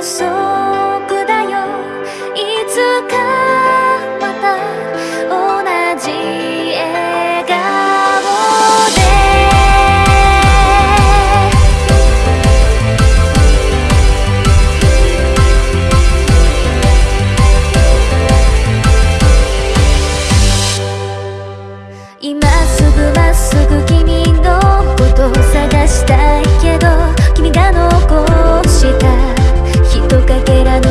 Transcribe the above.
束だよ。いつかまた同じ笑顔で。今トかけらの